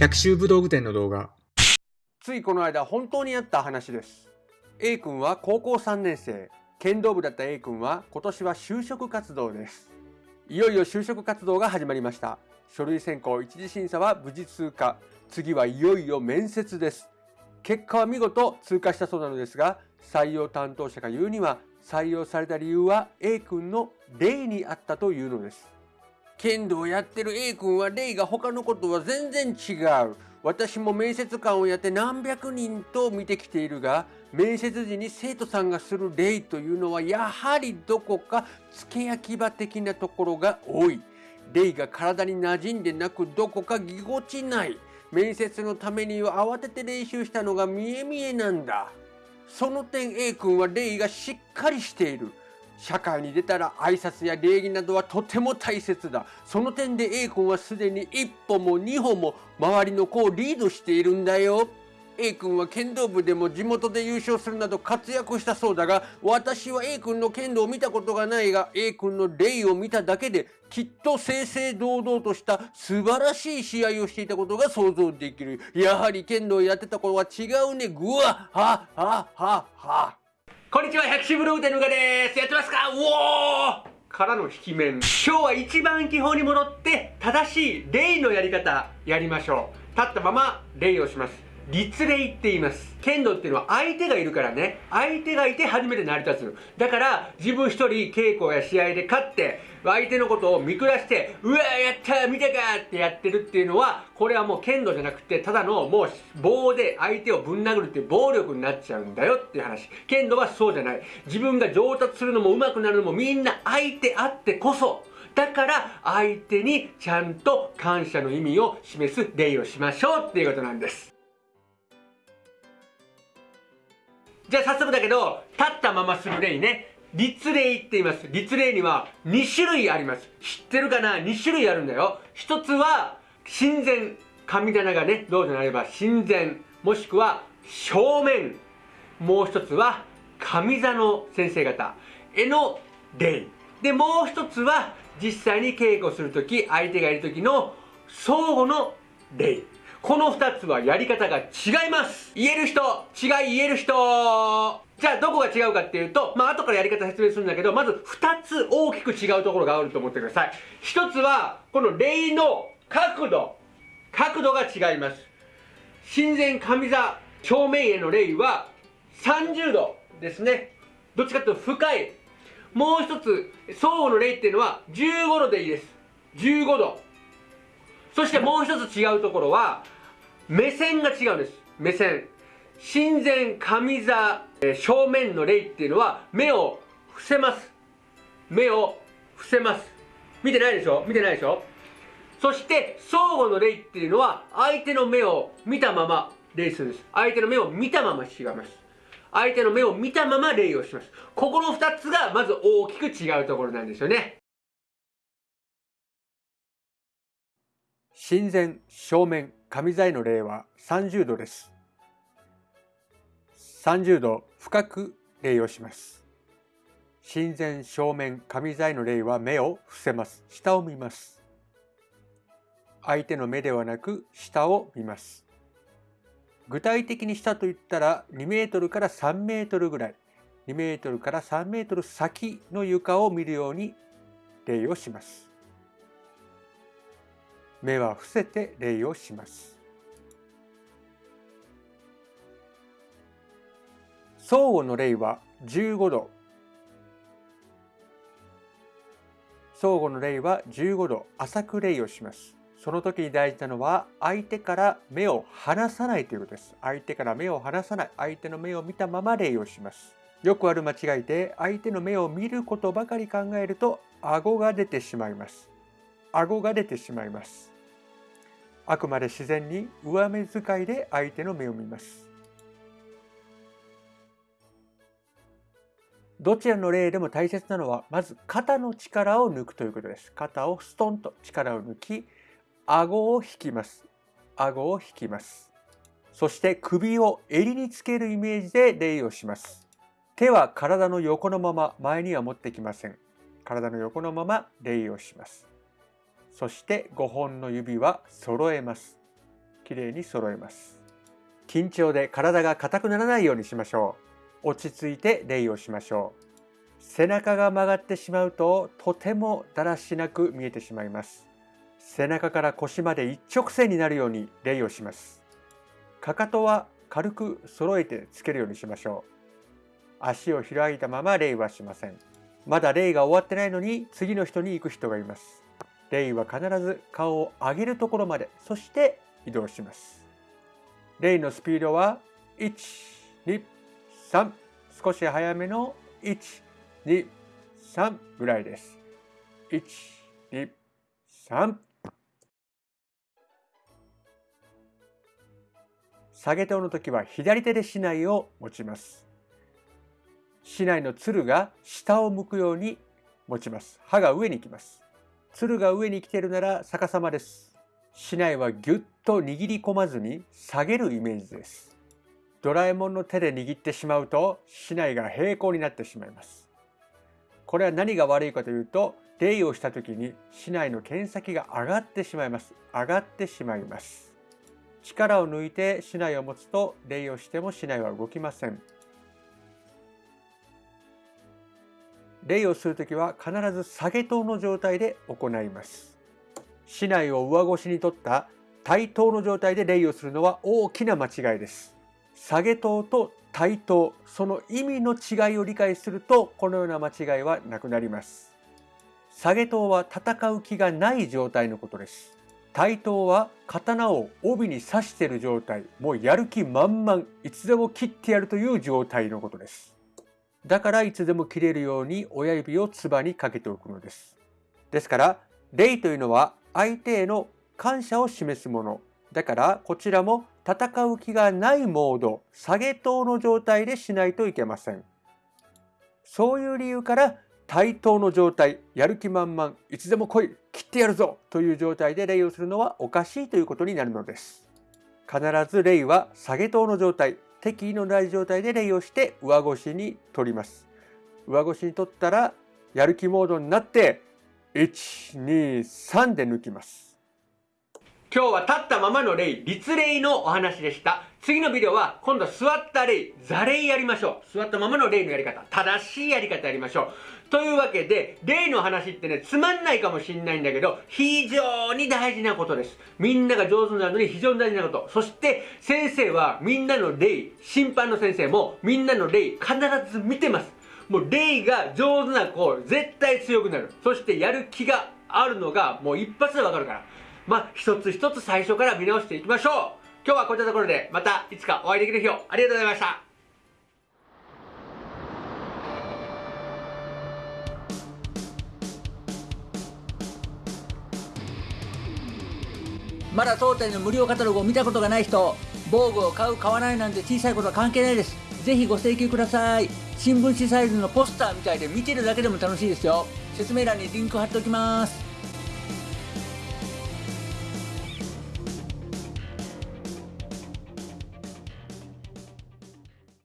百秋武道具店の動画。ついこの間本当にあった話です。A 君は高校3年生。剣道部だった A 君は今年は就職活動です。いよいよ就職活動が始まりました。書類選考一次審査は無事通過。次はいよいよ面接です。結果は見事通過したそうなのですが採用担当者が言うには採用された理由は A 君の例にあったというのです。剣道をやってる A 君は例が他のことは全然違う。私も面接官をやって何百人と見てきているが面接時に生徒さんがする例というのはやはりどこか付け焼き場的なところが多い。例が体に馴染んでなくどこかぎこちない。面接のためには慌てて練習したのが見え見えなんだ。その点 A 君は礼がしっかりしている。社会に出たら挨拶や礼儀などはとても大切だ。その点で A 君はすでに一歩も二歩も周りの子をリードしているんだよ。A 君は剣道部でも地元で優勝するなど活躍したそうだが私は A 君の剣道を見たことがないが A 君の礼を見ただけできっと正々堂々とした素晴らしい試合をしていたことが想像できる。やはり剣道をやってた頃は違うね。ぐわはははは。こんにちは、百種ブログ店のうがです。やってますか？うおーからの引き面。今日は一番基本に戻って、正しい礼のやり方、やりましょう。立ったまま礼をします。立礼って言います。剣道っていうのは相手がいるからね。相手がいて初めて成り立つ。だから、自分一人稽古や試合で勝って、相手のことを見下して、うわやった見たかってやってるっていうのは、これはもう剣道じゃなくて、ただのもう棒で相手をぶん殴るっていう暴力になっちゃうんだよっていう話。剣道はそうじゃない。自分が上達するのも上手くなるのもみんな相手あってこそ。だから相手にちゃんと感謝の意味を示す礼をしましょうっていうことなんです。じゃあ早速だけど、立ったままする礼ね。立礼って言います。立礼には2種類あります。知ってるかな ?2 種類あるんだよ。一つは、神前。神棚がね、どうでなれば神前。もしくは正面。もう一つは、上座の先生方への礼。で、もう一つは、実際に稽古するとき、相手がいるときの相互の礼。この二つはやり方が違います言える人違い言える人じゃあどこが違うかっていうと、まあ後からやり方説明するんだけど、まず二つ大きく違うところがあると思ってください。一つは、この礼の角度。角度が違います。神前上座正面への礼は30度ですね。どっちかというと深い。もう一つ、相互の礼っていうのは15度でいいです。15度。そしてもう一つ違うところは、目線が違うんです。目線。神前上座、正面の礼っていうのは目を伏せます。目を伏せます。見てないでしょ？見てないでしょ？そして相互の礼っていうのは相手の目を見たまま礼するんです。相手の目を見たまましがます。相手の目を見たまま礼をします。ここの二つがまず大きく違うところなんですよね。神前正面上座への礼は30度です。30度深く礼をします。神前正面上座への礼は目を伏せます。下を見ます。相手の目ではなく下を見ます。具体的に下と言ったら2メートルから3メートルぐらい、2メートルから3メートル先の床を見るように礼をします。目は伏せて礼をします。相互の礼は15度。相互の礼は15度浅く礼をします。その時に大事なのは相手から目を離さないということです。相手から目を離さない。相手の目を見たまま礼をします。よくある間違いで相手の目を見ることばかり考えると顎が出てしまいます。顎が出てしまいます。あくまで自然に上目遣いで相手の目を見ます。どちらの例でも大切なのはまず肩の力を抜くということです。肩をストンと力を抜き、顎を引きます。顎を引きます。そして首を襟につけるイメージで礼をします。手は体の横のまま前には持ってきません。体の横のまま礼をします。そして5本の指は揃えます。きれいに揃えます。緊張で体が硬くならないようにしましょう。落ち着いて礼をしましょう。背中が曲がってしまうととてもだらしなく見えてしまいます。背中から腰まで一直線になるように礼をします。かかとは軽く揃えてつけるようにしましょう。足を開いたまま礼はしません。まだ礼が終わってないのに次の人に行く人がいます。礼は必ず顔を上げるところまでそして移動します礼のスピードは1、2、3少し早めの1、2、3ぐらいです。1、2、3下げ刀の時は左手で竹刀を持ちます。竹刀のつるが下を向くように持ちます。刃が上に来ます。つるが上に来ているなら逆さまです。竹刀はぎゅっと握り込まずに下げるイメージです。ドラえもんの手で握ってしまうと竹刀が平行になってしまいます。これは何が悪いかというと、礼をした時に竹刀の剣先が上がってしまいます。上がってしまいます。力を抜いて竹刀を持つと礼をしても竹刀は動きません。礼をするときは必ず下げ刀の状態で行います。竹刀を上腰に取った対等の状態で礼をするのは大きな間違いです。下げ刀と対等、その意味の違いを理解すると、このような間違いはなくなります。下げ刀は戦う気がない状態のことです。対等は刀を帯に刺している状態、もうやる気満々、いつでも切ってやるという状態のことです。だからいつでも切れるように親指をつばにかけておくのです。ですから、礼というのは相手への感謝を示すもの。だからこちらも戦う気がないモード、下げ等の状態でしないといけません。そういう理由から対等の状態、やる気満々、いつでも来い、切ってやるぞという状態で礼をするのはおかしいということになるのです。必ず礼は下げ等の状態、敵意のない状態で礼をして上腰に取ります。上腰に取ったらやる気モードになって123で抜きます今日は立ったままの礼、立礼のお話でした。次のビデオは今度は座った礼、座礼やりましょう。座ったままの礼のやり方、正しいやり方やりましょう。というわけで、礼の話ってね、つまんないかもしんないんだけど、非常に大事なことです。みんなが上手になるのに非常に大事なこと。そして、先生はみんなの礼、審判の先生もみんなの礼、必ず見てます。もうレイが上手な子、絶対強くなる。そしてやる気があるのがもう一発でわかるから。まあ、一つ一つ最初から見直していきましょう。今日はこういったところで、またいつかお会いできる日をありがとうございました。まだ当店の無料カタログを見たことがない人、防具を買う買わないなんて小さいことは関係ないです。ぜひご請求ください。新聞紙サイズのポスターみたいで見てるだけでも楽しいですよ説明欄にリンク貼っておきます